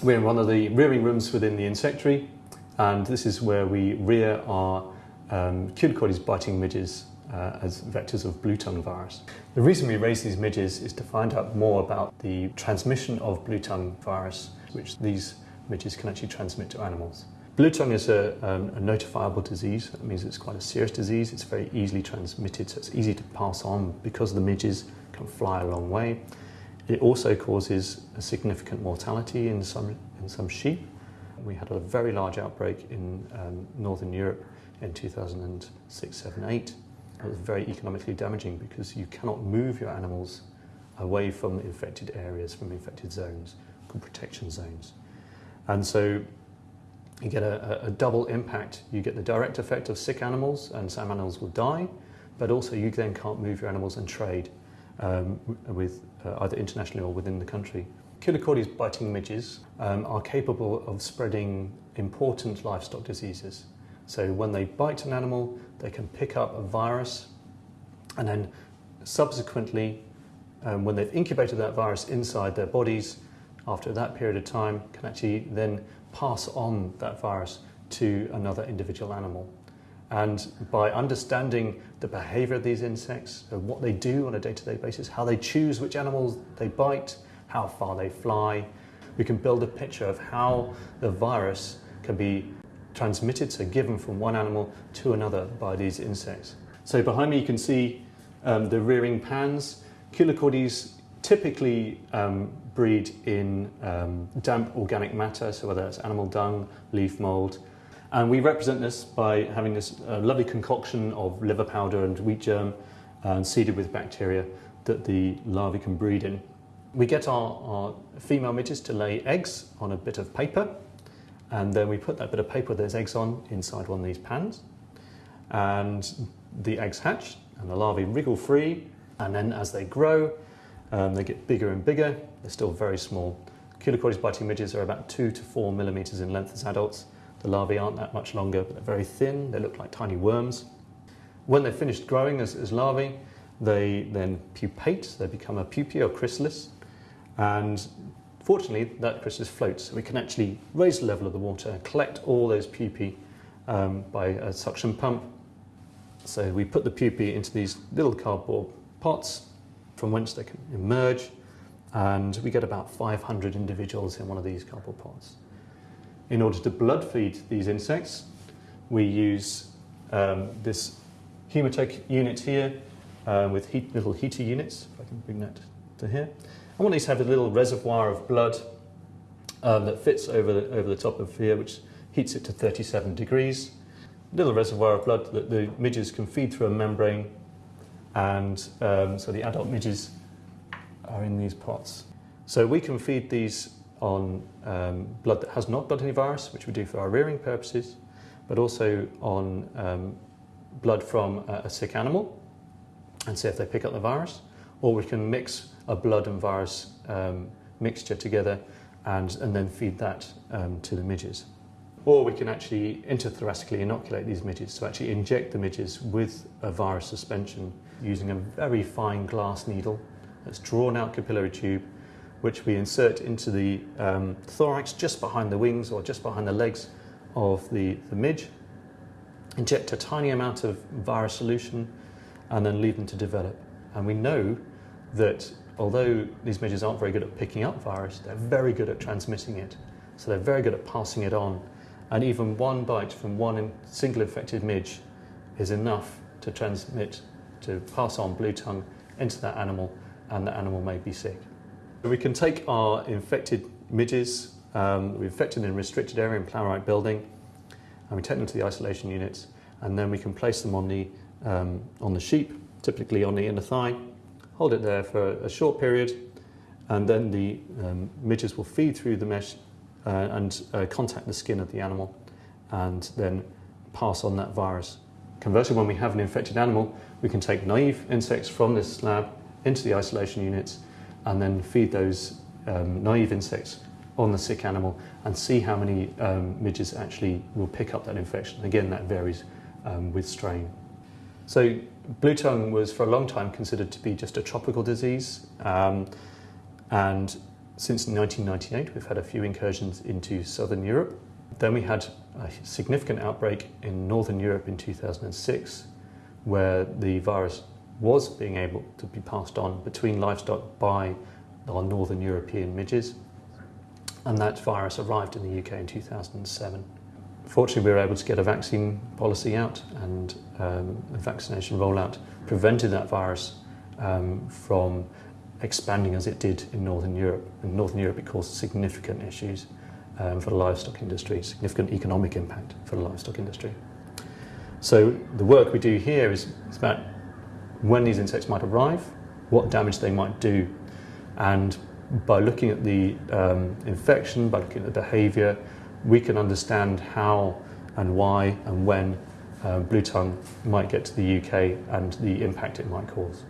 We're in one of the rearing rooms within the insectary and this is where we rear our um, biting midges uh, as vectors of blue tongue virus. The reason we raise these midges is to find out more about the transmission of blue tongue virus, which these midges can actually transmit to animals. Blue tongue is a, um, a notifiable disease. That means it's quite a serious disease. It's very easily transmitted, so it's easy to pass on because the midges can fly a long way. It also causes a significant mortality in some, in some sheep. We had a very large outbreak in um, Northern Europe in 2006, 7, 8. It was very economically damaging because you cannot move your animals away from infected areas, from infected zones, called protection zones. And so you get a, a, double impact. You get the direct effect of sick animals and some animals will die, but also you then can't move your animals and trade um, with uh, either internationally or within the country. Culicoides biting midges um, are capable of spreading important livestock diseases. So when they bite an animal, they can pick up a virus and then subsequently, um, when they've incubated that virus inside their bodies, after that period of time, can actually then pass on that virus to another individual animal. And by understanding the behavior of these insects, what they do on a day-to-day -day basis, how they choose which animals they bite, how far they fly, we can build a picture of how the virus can be transmitted, so given from one animal to another by these insects. So behind me you can see um, the rearing pans. Culicoides typically um, breed in um, damp organic matter, so whether it's animal dung, leaf mould, and we represent this by having this uh, lovely concoction of liver powder and wheat germ uh, seeded with bacteria that the larvae can breed in. We get our, our female midges to lay eggs on a bit of paper and then we put that bit of paper with those eggs on inside one of these pans. And the eggs hatch and the larvae wriggle free and then as they grow um, they get bigger and bigger. They're still very small. Culicoides biting midges are about two to four millimeters in length as adults the larvae aren't that much longer but they're very thin they look like tiny worms when they're finished growing as, as larvae they then pupate they become a pupae or chrysalis and fortunately, that chrysalis floats. So we can actually raise the level of the water and collect all those pupae um, by a suction pump. So we put the pupae into these little cardboard pots from whence they can emerge and we get about 500 individuals in one of these cardboard pots. In order to blood feed these insects, we use um, this Hemotek unit here uh, with heat, little heater units, if I can bring that to here. Want these have a little reservoir of blood um, that fits over the, over the top of here, which heats it to 37 degrees. A Little reservoir of blood that the midges can feed through a membrane, and um, so the adult midges are in these pots. So we can feed these on um, blood that has not got any virus, which we do for our rearing purposes, but also on um, blood from a, a sick animal and see if they pick up the virus, or we can mix a blood and virus um, mixture together and, and then feed that um, to the midges. Or we can actually intrathoracically inoculate these midges, so actually inject the midges with a virus suspension using a very fine glass needle that's drawn out capillary tube, which we insert into the um, thorax just behind the wings or just behind the legs of the, the midge, inject a tiny amount of virus solution and then leave them to develop. And we know that although these midges aren't very good at picking up virus, they're very good at transmitting it. So they're very good at passing it on. And even one bite from one single infected midge is enough to transmit, to pass on blue tongue into that animal and the animal may be sick. We can take our infected midges, um, we've infected in a restricted area in Plowright building, and we take them to the isolation units, and then we can place them on the, um, on the sheep, typically on the inner thigh, hold it there for a short period, and then the um, midges will feed through the mesh uh, and uh, contact the skin of the animal and then pass on that virus. Conversely, when we have an infected animal, we can take naive insects from this lab into the isolation units and then feed those um, naive insects on the sick animal and see how many um, midges actually will pick up that infection. Again, that varies um, with strain. So blue tongue was for a long time considered to be just a tropical disease um, and Since 1998, we've had a few incursions into southern Europe. Then we had a significant outbreak in northern Europe in 2006, where the virus was being able to be passed on between livestock by our northern European midges. And that virus arrived in the UK in 2007. Fortunately, we were able to get a vaccine policy out, and um, the vaccination rollout prevented that virus um, from expanding as it did in Northern Europe. In Northern Europe, it caused significant issues um, for the livestock industry, significant economic impact for the livestock industry. So the work we do here is, is about when these insects might arrive, what damage they might do, and by looking at the um, infection, by looking at the behaviour, we can understand how and why and when um, blue tongue might get to the UK and the impact it might cause.